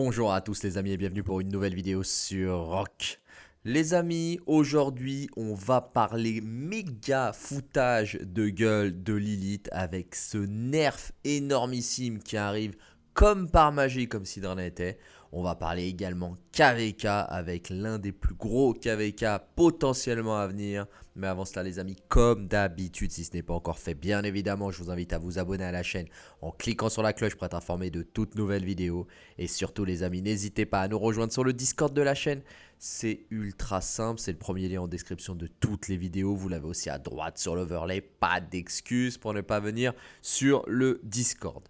Bonjour à tous les amis et bienvenue pour une nouvelle vidéo sur Rock. Les amis, aujourd'hui on va parler méga foutage de gueule de Lilith avec ce nerf énormissime qui arrive comme par magie, comme si d'en était. On va parler également KVK avec l'un des plus gros KVK potentiellement à venir. Mais avant cela les amis, comme d'habitude, si ce n'est pas encore fait, bien évidemment, je vous invite à vous abonner à la chaîne en cliquant sur la cloche pour être informé de toutes nouvelles vidéos. Et surtout les amis, n'hésitez pas à nous rejoindre sur le Discord de la chaîne. C'est ultra simple, c'est le premier lien en description de toutes les vidéos. Vous l'avez aussi à droite sur l'overlay, pas d'excuses pour ne pas venir sur le Discord.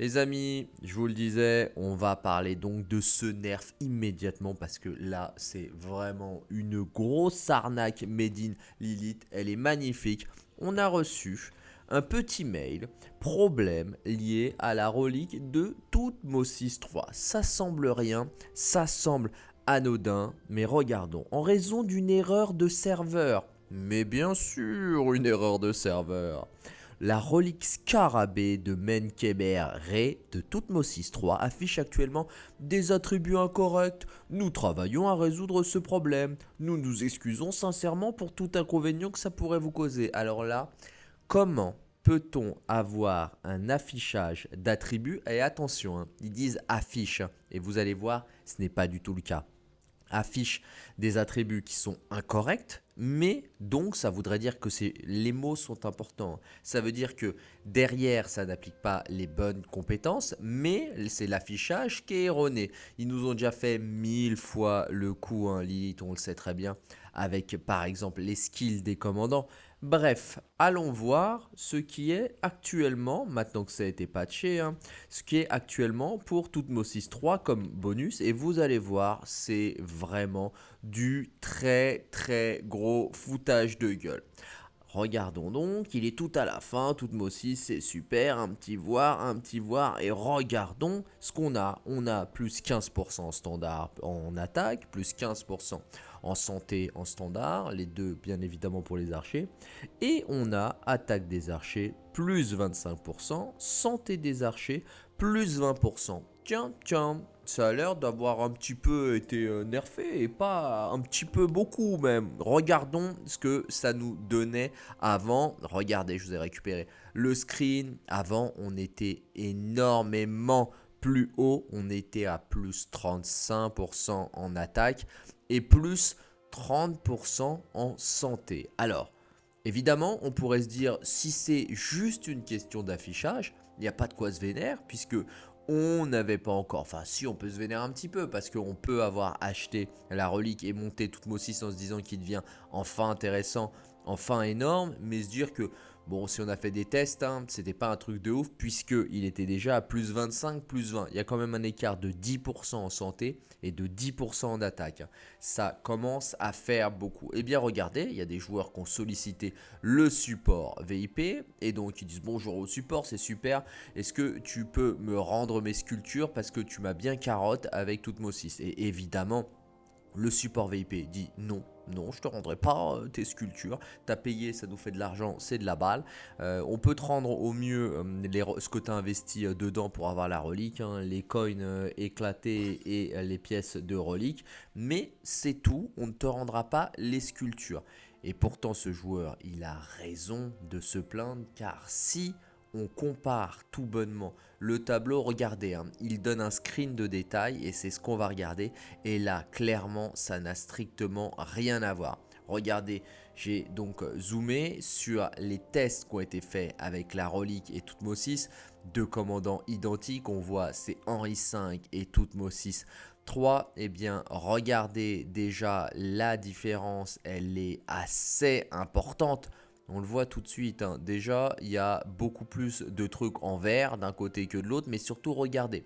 Les amis, je vous le disais, on va parler donc de ce nerf immédiatement parce que là, c'est vraiment une grosse arnaque made in Lilith. Elle est magnifique. On a reçu un petit mail, problème lié à la relique de Toutmosis 3. Ça semble rien, ça semble anodin, mais regardons. En raison d'une erreur de serveur, mais bien sûr une erreur de serveur la relique scarabée de Menkeber Re de Toutmosis 3 affiche actuellement des attributs incorrects. Nous travaillons à résoudre ce problème. Nous nous excusons sincèrement pour tout inconvénient que ça pourrait vous causer. Alors là, comment peut-on avoir un affichage d'attributs? Et attention, hein, ils disent affiche et vous allez voir, ce n'est pas du tout le cas affiche des attributs qui sont incorrects, mais donc ça voudrait dire que les mots sont importants. Ça veut dire que derrière, ça n'applique pas les bonnes compétences, mais c'est l'affichage qui est erroné. Ils nous ont déjà fait mille fois le coup, hein, Lilith, on le sait très bien, avec par exemple les skills des commandants. Bref, allons voir ce qui est actuellement, maintenant que ça a été patché, hein, ce qui est actuellement pour Toutmosis 3 comme bonus. Et vous allez voir, c'est vraiment du très très gros foutage de gueule. Regardons donc, il est tout à la fin, Toutmosis, c'est super, un petit voir, un petit voir, et regardons ce qu'on a. On a plus 15% en standard en attaque, plus 15% en santé en standard, les deux bien évidemment pour les archers. Et on a attaque des archers plus 25%, santé des archers plus 20%. Tiens, tiens, ça a l'air d'avoir un petit peu été euh, nerfé et pas un petit peu beaucoup même. Regardons ce que ça nous donnait avant. Regardez, je vous ai récupéré le screen. Avant, on était énormément plus haut. On était à plus 35% en attaque et plus 30% en santé. Alors, évidemment, on pourrait se dire, si c'est juste une question d'affichage, il n'y a pas de quoi se vénérer, puisque on n'avait pas encore, enfin si on peut se vénérer un petit peu parce qu'on peut avoir acheté la relique et monté toute Mosis en se disant qu'il devient enfin intéressant, enfin énorme, mais se dire que Bon, si on a fait des tests, hein, c'était pas un truc de ouf puisqu'il était déjà à plus 25, plus 20. Il y a quand même un écart de 10% en santé et de 10% en attaque. Ça commence à faire beaucoup. Et eh bien regardez, il y a des joueurs qui ont sollicité le support VIP et donc ils disent bonjour au support, c'est super. Est-ce que tu peux me rendre mes sculptures parce que tu m'as bien carotte avec toute Mosis Et évidemment, le support VIP dit non, non, je te rendrai pas euh, tes sculptures. T'as payé, ça nous fait de l'argent, c'est de la balle. Euh, on peut te rendre au mieux euh, ce que tu as investi dedans pour avoir la relique, hein, les coins éclatés et les pièces de relique. Mais c'est tout, on ne te rendra pas les sculptures. Et pourtant, ce joueur, il a raison de se plaindre car si on compare tout bonnement le tableau, regardez, hein, il donne un screen de détail et c'est ce qu'on va regarder. Et là, clairement, ça n'a strictement rien à voir. Regardez, j'ai donc zoomé sur les tests qui ont été faits avec la relique et Toutmosis. Deux commandants identiques, on voit c'est Henri V et Toutmosis 3. Eh bien, regardez déjà la différence, elle est assez importante on le voit tout de suite, hein. déjà il y a beaucoup plus de trucs en vert d'un côté que de l'autre, mais surtout regardez,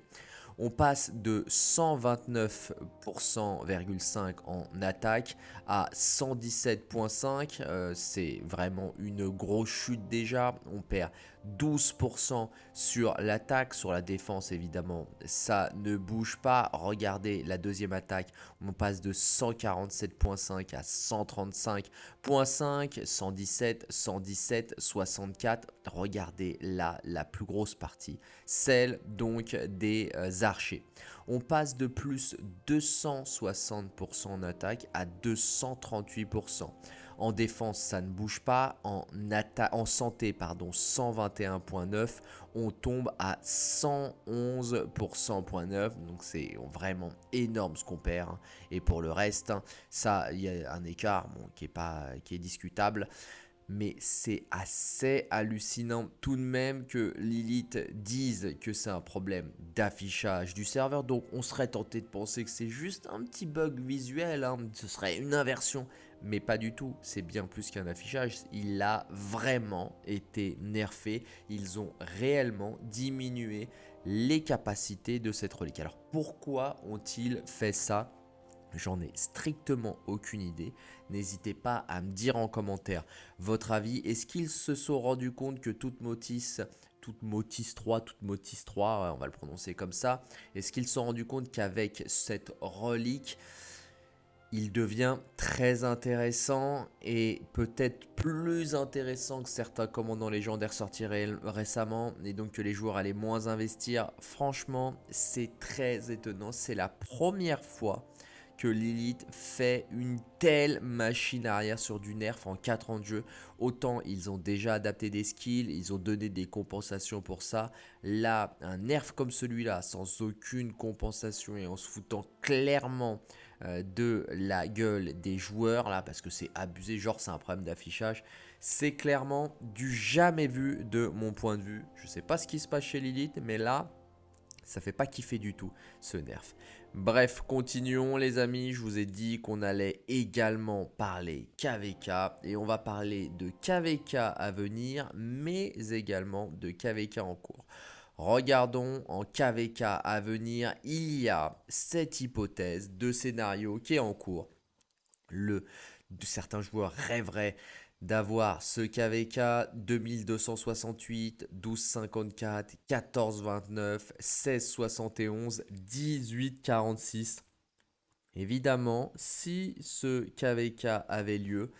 on passe de 129,5% en attaque à 117,5%, euh, c'est vraiment une grosse chute déjà, on perd 12% sur l'attaque, sur la défense évidemment, ça ne bouge pas. Regardez la deuxième attaque, on passe de 147.5 à 135.5, 117, 117, 64. Regardez là la plus grosse partie, celle donc des euh, archers. On passe de plus 260% en attaque à 238%. En défense, ça ne bouge pas. En, en santé, pardon, 121.9. On tombe à 111%.9. Donc c'est vraiment énorme ce qu'on perd. Hein. Et pour le reste, hein, ça, il y a un écart qui, est pas, qui est discutable mais c'est assez hallucinant tout de même que Lilith dise que c'est un problème d'affichage du serveur. Donc on serait tenté de penser que c'est juste un petit bug visuel, hein. ce serait une inversion, mais pas du tout. C'est bien plus qu'un affichage, il a vraiment été nerfé. Ils ont réellement diminué les capacités de cette relique. Alors pourquoi ont-ils fait ça? J'en ai strictement aucune idée. N'hésitez pas à me dire en commentaire votre avis. Est-ce qu'ils se sont rendus compte que toute Motis, toute Motis 3, toute Motis 3, on va le prononcer comme ça, est-ce qu'ils se sont rendus compte qu'avec cette relique, il devient très intéressant et peut-être plus intéressant que certains commandants légendaires sortis récemment et donc que les joueurs allaient moins investir. Franchement, c'est très étonnant. C'est la première fois que Lilith fait une telle machine arrière sur du nerf en 4 ans de jeu. Autant ils ont déjà adapté des skills, ils ont donné des compensations pour ça. Là, un nerf comme celui-là, sans aucune compensation et en se foutant clairement de la gueule des joueurs, là, parce que c'est abusé, genre c'est un problème d'affichage. C'est clairement du jamais vu de mon point de vue. Je sais pas ce qui se passe chez Lilith, mais là, ça fait pas kiffer du tout ce nerf. Bref, continuons les amis, je vous ai dit qu'on allait également parler KVK et on va parler de KVK à venir mais également de KVK en cours. Regardons en KVK à venir, il y a cette hypothèse de scénario qui est en cours. Le, certains joueurs rêveraient d'avoir ce KVK 2268, 1254, 1429, 1671, 1846. Évidemment, si ce KVK avait lieu,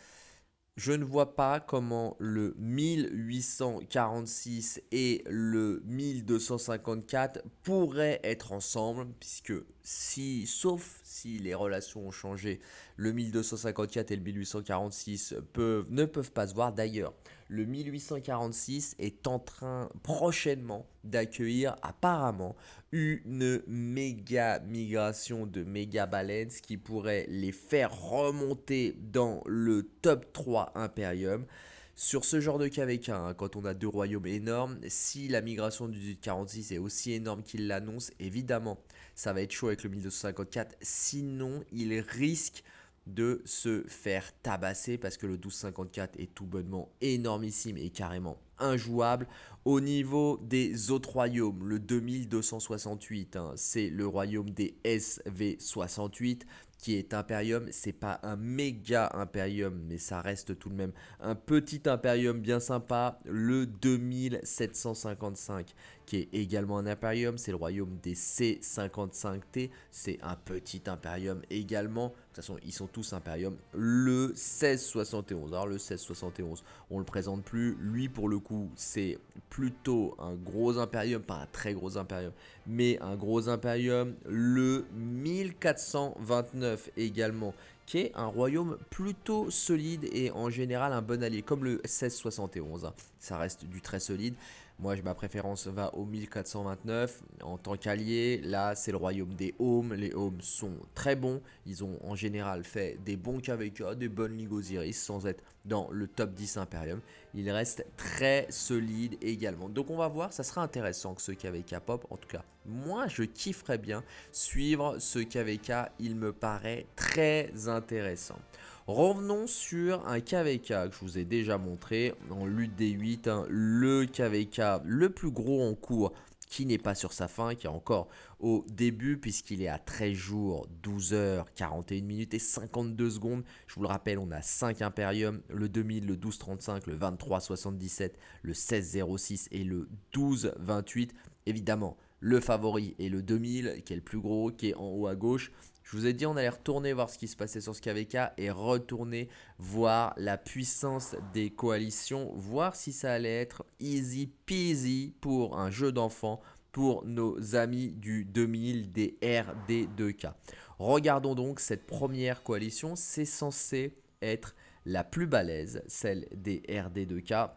je ne vois pas comment le 1846 et le 1254 pourraient être ensemble, puisque si, sauf si les relations ont changé, le 1254 et le 1846 peuvent, ne peuvent pas se voir. D'ailleurs, le 1846 est en train prochainement d'accueillir apparemment une méga migration de méga baleines qui pourrait les faire remonter dans le top 3 Imperium. Sur ce genre de KVK, hein, quand on a deux royaumes énormes, si la migration du 1846 est aussi énorme qu'il l'annonce, évidemment, ça va être chaud avec le 1254. Sinon, il risque de se faire tabasser parce que le 1254 est tout bonnement énormissime et carrément injouable. Au niveau des autres royaumes, le 2268, hein, c'est le royaume des SV68 qui est Imperium. C'est pas un méga Imperium, mais ça reste tout de même un petit Imperium bien sympa. Le 2755 qui est également un Imperium, c'est le royaume des C55T. C'est un petit Imperium également. De toute façon, ils sont tous Imperium. Le 1671, alors le 1671, on le présente plus. Lui, pour le coup, c'est plutôt un gros Imperium, pas un très gros Imperium, mais un gros Imperium. Le 1429 également, qui est un royaume plutôt solide et en général un bon allié, comme le 1671. Hein. Ça reste du très solide. Moi, ma préférence va au 1429 en tant qu'allié. Là, c'est le royaume des Homes. Les Homes sont très bons. Ils ont en général fait des bons KVK, des bonnes Ligue Osiris sans être dans le top 10 Imperium. Ils restent très solides également. Donc, on va voir. Ça sera intéressant que ce KVK pop. En tout cas, moi, je kifferais bien suivre ce KVK. Il me paraît très intéressant. Revenons sur un KVK que je vous ai déjà montré en lutte des 8, hein. le KVK le plus gros en cours qui n'est pas sur sa fin, qui est encore au début puisqu'il est à 13 jours, 12 heures, 41 minutes et 52 secondes. Je vous le rappelle, on a 5 Imperium, le 2000, le 1235, le 2377, le 1606 et le 1228. Évidemment, le favori est le 2000 qui est le plus gros, qui est en haut à gauche. Je vous ai dit, on allait retourner voir ce qui se passait sur ce KVK et retourner voir la puissance des coalitions, voir si ça allait être easy peasy pour un jeu d'enfant pour nos amis du 2000 des RD2K. Regardons donc cette première coalition, c'est censé être la plus balèze, celle des RD2K.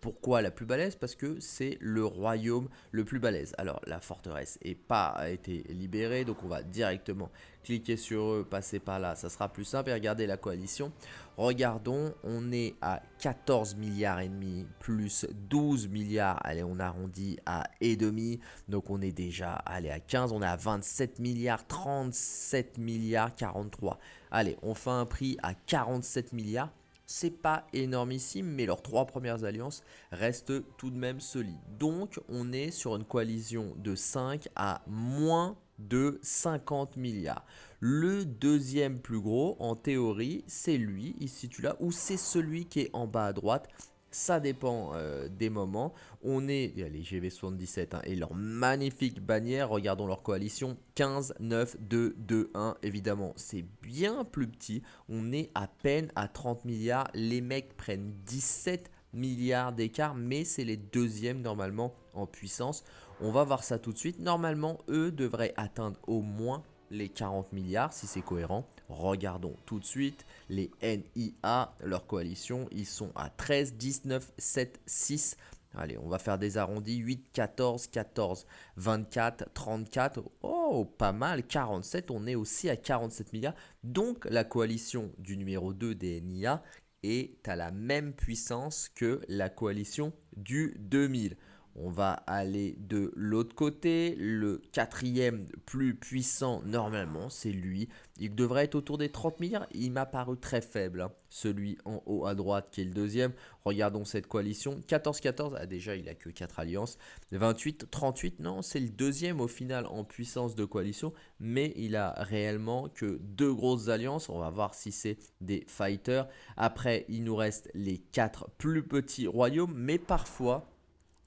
Pourquoi la plus balèze? Parce que c'est le royaume le plus balèze. Alors la forteresse n'a pas été libérée, donc on va directement cliquer sur eux, passer par là, ça sera plus simple. Et regardez la coalition. Regardons, on est à 14 milliards et demi plus 12 milliards. Allez, on arrondit à et demi. Donc on est déjà allé à 15, on est à 27 milliards, 37 milliards, 43. Allez, on fait un prix à 47 milliards c'est pas énormissime, mais leurs trois premières alliances restent tout de même solides. Donc, on est sur une coalition de 5 à moins de 50 milliards. Le deuxième plus gros, en théorie, c'est lui, il se situe là, ou c'est celui qui est en bas à droite, ça dépend euh, des moments. On est, les GV77 hein, et leur magnifique bannière, regardons leur coalition, 15, 9, 2, 2, 1, évidemment, c'est bien plus petit. On est à peine à 30 milliards, les mecs prennent 17 milliards d'écart, mais c'est les deuxièmes normalement en puissance. On va voir ça tout de suite. Normalement, eux devraient atteindre au moins les 40 milliards si c'est cohérent. Regardons tout de suite les NIA, leur coalition, ils sont à 13, 19, 7, 6. Allez, on va faire des arrondis, 8, 14, 14, 24, 34, oh, pas mal, 47, on est aussi à 47 milliards. Donc, la coalition du numéro 2 des NIA est à la même puissance que la coalition du 2000. On va aller de l'autre côté. Le quatrième plus puissant, normalement, c'est lui. Il devrait être autour des 30 milliards. Il m'a paru très faible. Hein. Celui en haut à droite qui est le deuxième. Regardons cette coalition. 14-14, ah, déjà il a que 4 alliances. 28-38, non, c'est le deuxième au final en puissance de coalition. Mais il a réellement que deux grosses alliances. On va voir si c'est des fighters. Après, il nous reste les 4 plus petits royaumes. Mais parfois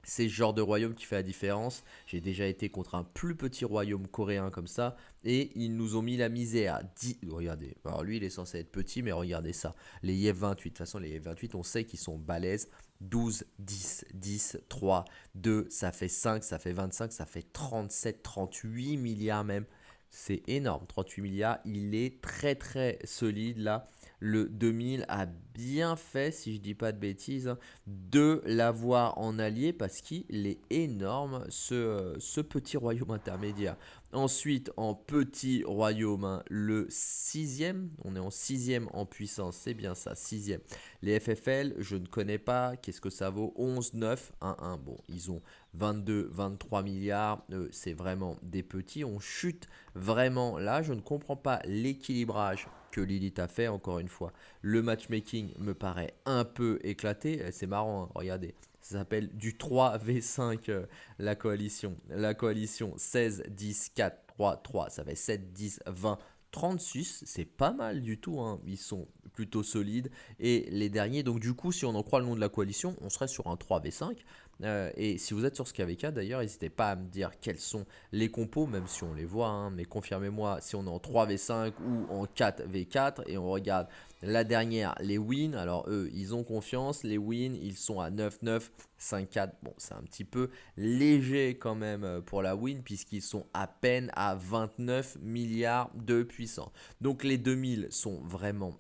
c'est ce genre de royaume qui fait la différence. J'ai déjà été contre un plus petit royaume coréen comme ça. Et ils nous ont mis la misère. 10... Regardez. Alors lui, il est censé être petit, mais regardez ça. Les YF28. De toute façon, les YF28, on sait qu'ils sont balèzes. 12, 10, 10, 3, 2, ça fait 5, ça fait 25, ça fait 37, 38 milliards même. C'est énorme, 38 milliards. Il est très très solide là le 2000 a bien fait, si je dis pas de bêtises, de l'avoir en allié parce qu'il est énorme ce, ce, petit royaume intermédiaire. Ensuite, en petit royaume, hein, le sixième, on est en sixième en puissance, c'est bien ça, sixième. Les FFL, je ne connais pas, qu'est-ce que ça vaut? 11, 9, 1, 1. Bon, ils ont 22, 23 milliards, euh, c'est vraiment des petits. On chute vraiment là, je ne comprends pas l'équilibrage que Lilith a fait, encore une fois. Le matchmaking me paraît un peu éclaté. Eh, c'est marrant, hein, regardez. Ça s'appelle du 3v5, euh, la coalition. La coalition 16, 10, 4, 3, 3. Ça fait 7, 10, 20, 36. C'est pas mal du tout. Hein. Ils sont plutôt solides. Et les derniers, donc du coup, si on en croit le nom de la coalition, on serait sur un 3v5. Euh, et si vous êtes sur ce KVK d'ailleurs, n'hésitez pas à me dire quels sont les compos, même si on les voit, hein, mais confirmez-moi si on est en 3v5 ou en 4v4 et on regarde la dernière, les wins. Alors eux, ils ont confiance, les wins, ils sont à 9-9, 5-4. Bon, c'est un petit peu léger quand même euh, pour la win puisqu'ils sont à peine à 29 milliards de puissance. Donc les 2000 sont vraiment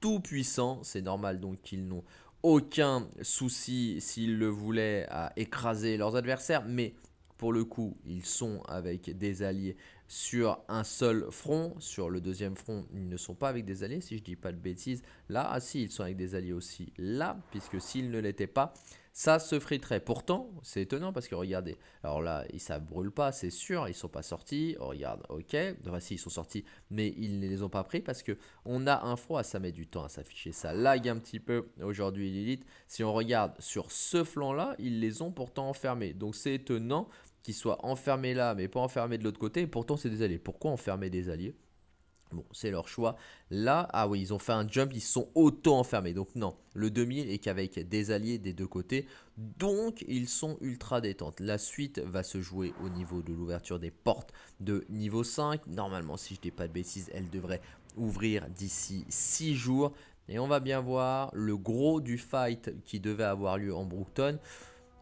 tout puissants, c'est normal donc qu'ils n'ont aucun souci s'ils le voulaient à écraser leurs adversaires, mais pour le coup, ils sont avec des alliés sur un seul front. Sur le deuxième front, ils ne sont pas avec des alliés, si je dis pas de bêtises. Là, ah si, ils sont avec des alliés aussi. Là, puisque s'ils ne l'étaient pas, ça se friterait. Pourtant, c'est étonnant parce que regardez, alors là, ça brûle pas, c'est sûr, ils sont pas sortis. Oh, regarde, ok, enfin, si, ils sont sortis, mais ils ne les ont pas pris parce que on a un froid, ça met du temps à s'afficher, ça lag un petit peu aujourd'hui Lilith. Si on regarde sur ce flanc-là, ils les ont pourtant enfermés. Donc c'est étonnant qui soient enfermés là, mais pas enfermés de l'autre côté. Et pourtant, c'est des alliés. Pourquoi enfermer des alliés? Bon, c'est leur choix. Là, ah oui, ils ont fait un jump, ils sont auto-enfermés. Donc non, le 2000 est qu'avec des alliés des deux côtés. Donc, ils sont ultra détentes. La suite va se jouer au niveau de l'ouverture des portes de niveau 5. Normalement, si je dis pas de bêtises, elle devrait ouvrir d'ici 6 jours. Et on va bien voir le gros du fight qui devait avoir lieu en Brookton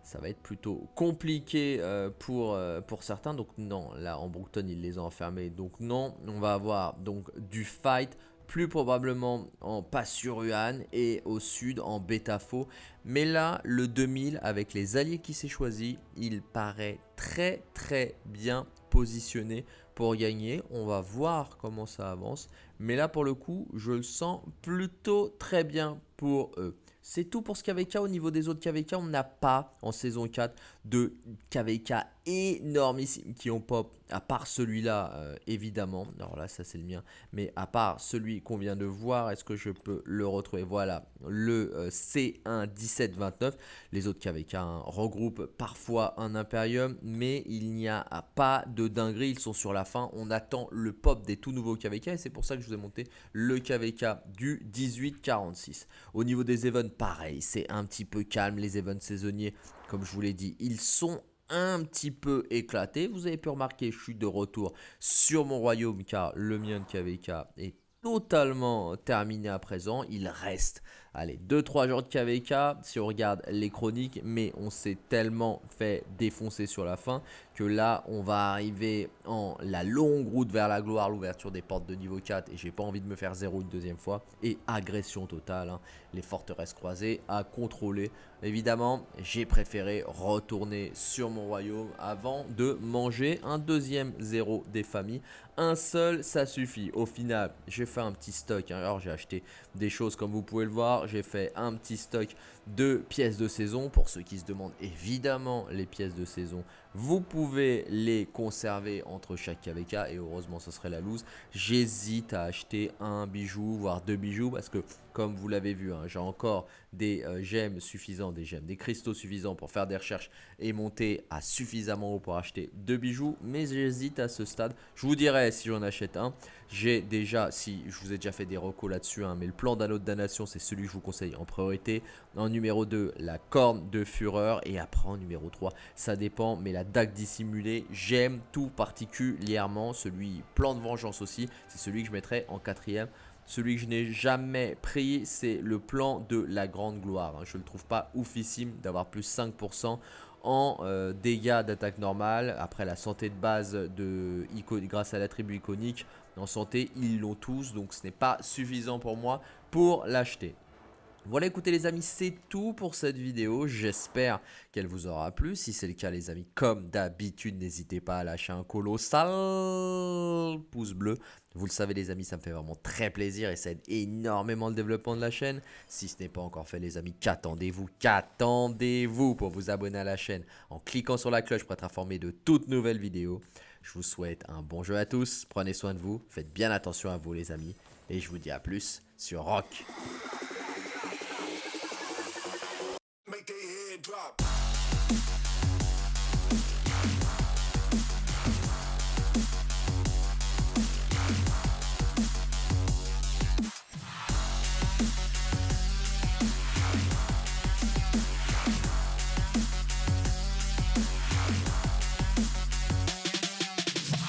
ça va être plutôt compliqué euh, pour, euh, pour certains. Donc non, là en Brookton, ils les ont enfermés. Donc non, on va avoir donc du fight plus probablement en Passuruan et au sud en Betafo. Mais là, le 2000 avec les alliés qui s'est choisi, il paraît très très bien positionné pour gagner. On va voir comment ça avance. Mais là, pour le coup, je le sens plutôt très bien pour eux. C'est tout pour ce KVK. Au niveau des autres KVK, on n'a pas en saison 4 de KVK énormissimes qui ont pop, à part celui-là, euh, évidemment. Alors là, ça c'est le mien. Mais à part celui qu'on vient de voir, est-ce que je peux le retrouver? Voilà, le euh, C1 1729. Les autres KVK regroupent parfois un Imperium, mais il n'y a pas de dinguerie. Ils sont sur la fin. On attend le pop des tout nouveaux KVK et c'est pour ça que je vous ai monté le KVK du 1846. Au niveau des events, pareil, c'est un petit peu calme. Les events saisonniers, comme je vous l'ai dit, ils sont un petit peu éclatés. Vous avez pu remarquer, je suis de retour sur mon royaume car le mien de KVK est totalement terminé à présent. Il reste Allez, 2-3 jours de KVK si on regarde les chroniques, mais on s'est tellement fait défoncer sur la fin que là, on va arriver en la longue route vers la gloire, l'ouverture des portes de niveau 4 et j'ai pas envie de me faire 0 une deuxième fois et agression totale, hein. les forteresses croisées à contrôler. Évidemment, j'ai préféré retourner sur mon royaume avant de manger un deuxième 0 des familles. Un seul, ça suffit. Au final, j'ai fait un petit stock. Hein. Alors, j'ai acheté des choses comme vous pouvez le voir j'ai fait un petit stock de pièces de saison. Pour ceux qui se demandent évidemment les pièces de saison, vous pouvez les conserver entre chaque KVK et heureusement ce serait la loose. J'hésite à acheter un bijou, voire deux bijoux parce que comme vous l'avez vu, hein, j'ai encore des euh, gemmes suffisants, des gemmes, des cristaux suffisants pour faire des recherches et monter à suffisamment haut pour acheter deux bijoux. Mais j'hésite à ce stade. Je vous dirai si j'en achète un. J'ai déjà, si je vous ai déjà fait des recos là-dessus, hein, mais le plan d'un autre damnation, c'est celui que je vous conseille en priorité. En numéro 2, la corne de fureur. Et après en numéro 3, ça dépend, mais la dague dissimulée, j'aime tout particulièrement. Celui plan de vengeance aussi, c'est celui que je mettrai en quatrième. Celui que je n'ai jamais pris, c'est le plan de la grande gloire. Hein. Je ne le trouve pas oufissime d'avoir plus 5% en euh, dégâts d'attaque normale. Après la santé de base de grâce à la tribu iconique, en santé, ils l'ont tous. Donc ce n'est pas suffisant pour moi pour l'acheter. Voilà écoutez les amis c'est tout pour cette vidéo, j'espère qu'elle vous aura plu, si c'est le cas les amis comme d'habitude n'hésitez pas à lâcher un colossal pouce bleu, vous le savez les amis ça me fait vraiment très plaisir et ça aide énormément le développement de la chaîne, si ce n'est pas encore fait les amis qu'attendez-vous, qu'attendez-vous pour vous abonner à la chaîne? En cliquant sur la cloche pour être informé de toutes nouvelles vidéos, je vous souhaite un bon jeu à tous, prenez soin de vous, faites bien attention à vous les amis. Et je vous dis à plus sur Rock.